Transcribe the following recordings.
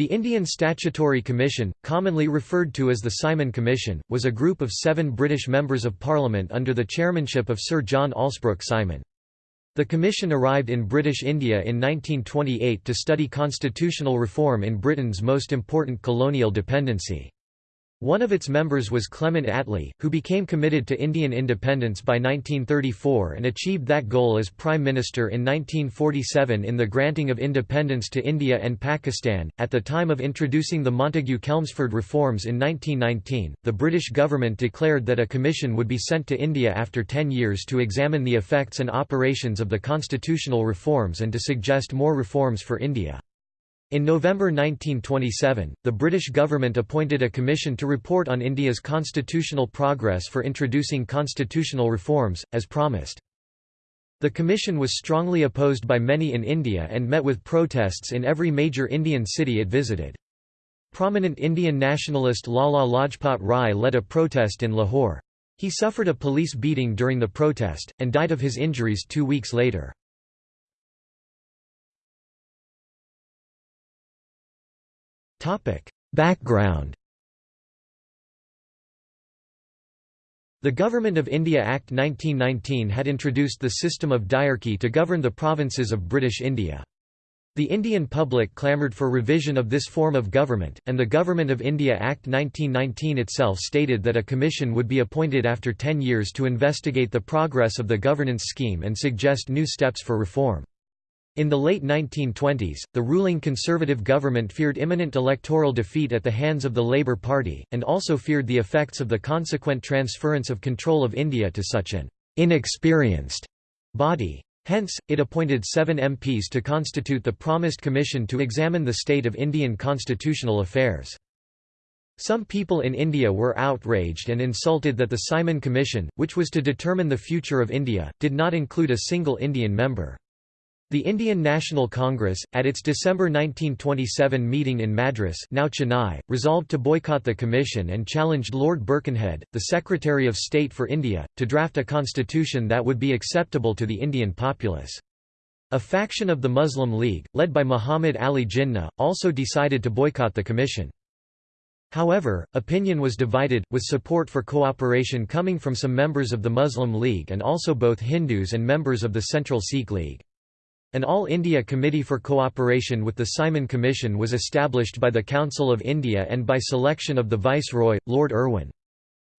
The Indian Statutory Commission, commonly referred to as the Simon Commission, was a group of seven British members of Parliament under the chairmanship of Sir John Allsebrook Simon. The commission arrived in British India in 1928 to study constitutional reform in Britain's most important colonial dependency. One of its members was Clement Attlee, who became committed to Indian independence by 1934 and achieved that goal as Prime Minister in 1947 in the granting of independence to India and Pakistan. At the time of introducing the Montagu Chelmsford reforms in 1919, the British government declared that a commission would be sent to India after ten years to examine the effects and operations of the constitutional reforms and to suggest more reforms for India. In November 1927, the British government appointed a commission to report on India's constitutional progress for introducing constitutional reforms, as promised. The commission was strongly opposed by many in India and met with protests in every major Indian city it visited. Prominent Indian nationalist Lala Lajpat Rai led a protest in Lahore. He suffered a police beating during the protest, and died of his injuries two weeks later. Background The Government of India Act 1919 had introduced the system of diarchy to govern the provinces of British India. The Indian public clamoured for revision of this form of government, and the Government of India Act 1919 itself stated that a commission would be appointed after ten years to investigate the progress of the governance scheme and suggest new steps for reform. In the late 1920s, the ruling Conservative government feared imminent electoral defeat at the hands of the Labour Party, and also feared the effects of the consequent transference of control of India to such an inexperienced body. Hence, it appointed seven MPs to constitute the promised commission to examine the state of Indian constitutional affairs. Some people in India were outraged and insulted that the Simon Commission, which was to determine the future of India, did not include a single Indian member. The Indian National Congress, at its December 1927 meeting in Madras now Chennai, resolved to boycott the commission and challenged Lord Birkenhead, the Secretary of State for India, to draft a constitution that would be acceptable to the Indian populace. A faction of the Muslim League, led by Muhammad Ali Jinnah, also decided to boycott the commission. However, opinion was divided, with support for cooperation coming from some members of the Muslim League and also both Hindus and members of the Central Sikh League. An All India Committee for Cooperation with the Simon Commission was established by the Council of India and by selection of the Viceroy, Lord Irwin.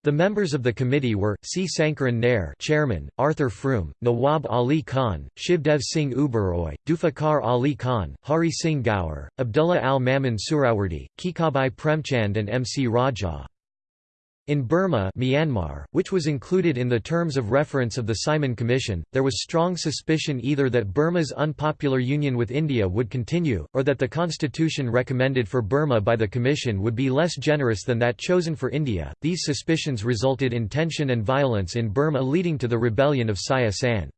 The members of the committee were, C. Sankaran Nair chairman, Arthur Froome, Nawab Ali Khan, Shivdev Singh Uberoi, Zulfikar Ali Khan, Hari Singh Gour, Abdullah al-Mamun Suhrawardy, Kikabhai Premchand and M. C. Raja. In Burma Myanmar, which was included in the terms of reference of the Simon Commission, there was strong suspicion either that Burma's unpopular union with India would continue, or that the constitution recommended for Burma by the Commission would be less generous than that chosen for India. These suspicions resulted in tension and violence in Burma leading to the rebellion of Saya San.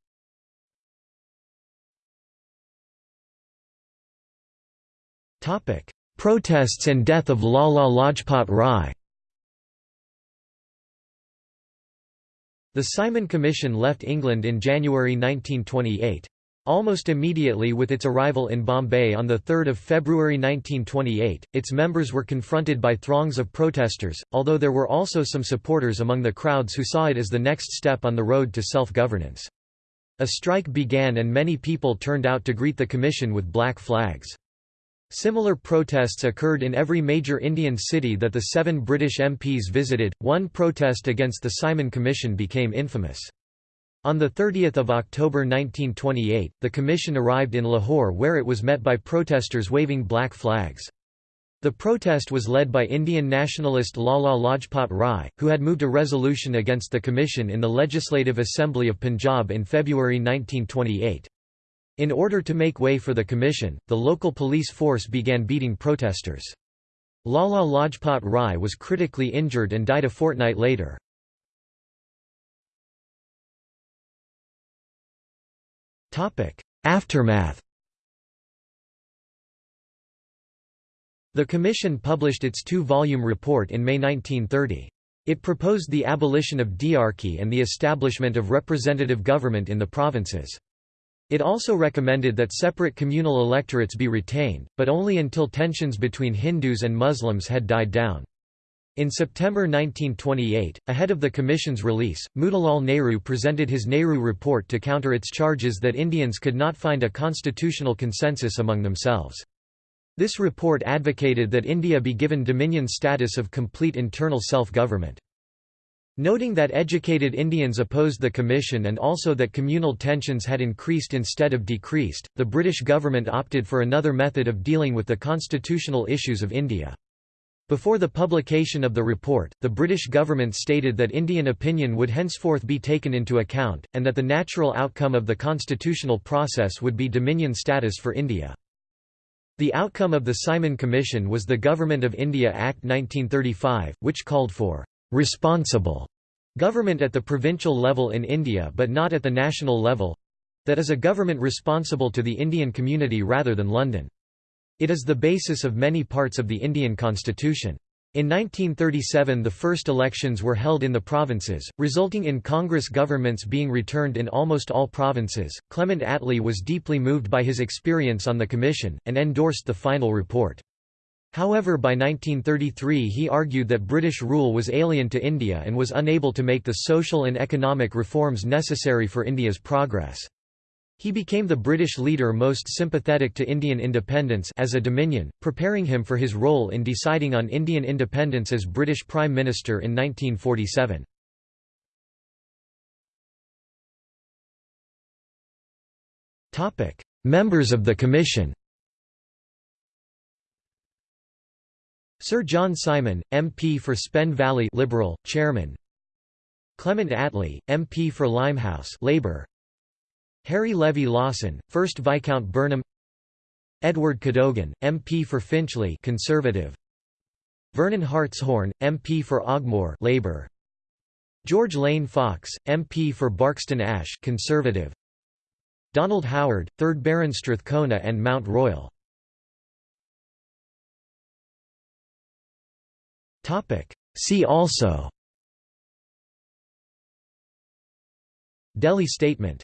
Protests and death of Lala Lajpat Rai The Simon Commission left England in January 1928. Almost immediately with its arrival in Bombay on 3 February 1928, its members were confronted by throngs of protesters, although there were also some supporters among the crowds who saw it as the next step on the road to self-governance. A strike began and many people turned out to greet the commission with black flags. Similar protests occurred in every major Indian city that the seven British MPs visited. One protest against the Simon Commission became infamous. On 30 October 1928, the commission arrived in Lahore where it was met by protesters waving black flags. The protest was led by Indian nationalist Lala Lajpat Rai, who had moved a resolution against the commission in the Legislative Assembly of Punjab in February 1928. In order to make way for the commission, the local police force began beating protesters. Lala Lajpat Rai was critically injured and died a fortnight later. Aftermath The Commission published its two-volume report in May 1930. It proposed the abolition of diarchy and the establishment of representative government in the provinces. It also recommended that separate communal electorates be retained, but only until tensions between Hindus and Muslims had died down. In September 1928, ahead of the Commission's release, Motilal Nehru presented his Nehru Report to counter its charges that Indians could not find a constitutional consensus among themselves. This report advocated that India be given dominion status of complete internal self-government. Noting that educated Indians opposed the commission and also that communal tensions had increased instead of decreased, the British government opted for another method of dealing with the constitutional issues of India. Before the publication of the report, the British government stated that Indian opinion would henceforth be taken into account, and that the natural outcome of the constitutional process would be dominion status for India. The outcome of the Simon Commission was the Government of India Act 1935, which called for responsible government at the provincial level in India but not at the national level—that is a government responsible to the Indian community rather than London. It is the basis of many parts of the Indian constitution. In 1937 the first elections were held in the provinces, resulting in Congress governments being returned in almost all provinces. Clement Attlee was deeply moved by his experience on the commission, and endorsed the final report. However by 1933 he argued that British rule was alien to India and was unable to make the social and economic reforms necessary for India's progress. He became the British leader most sympathetic to Indian independence as a dominion, preparing him for his role in deciding on Indian independence as British Prime Minister in 1947. Members of the Commission Sir John Simon, MP for Spen Valley Liberal, Chairman. Clement Attlee, MP for Limehouse Labour Harry Levy Lawson, 1st Viscount Burnham. Edward Cadogan, MP for Finchley Conservative. Vernon Hartshorn, MP for Ogmore Labour George Lane Fox, MP for Barkston Ash Conservative. Donald Howard, 3rd Baron Strathcona and Mount Royal See also. Delhi Statement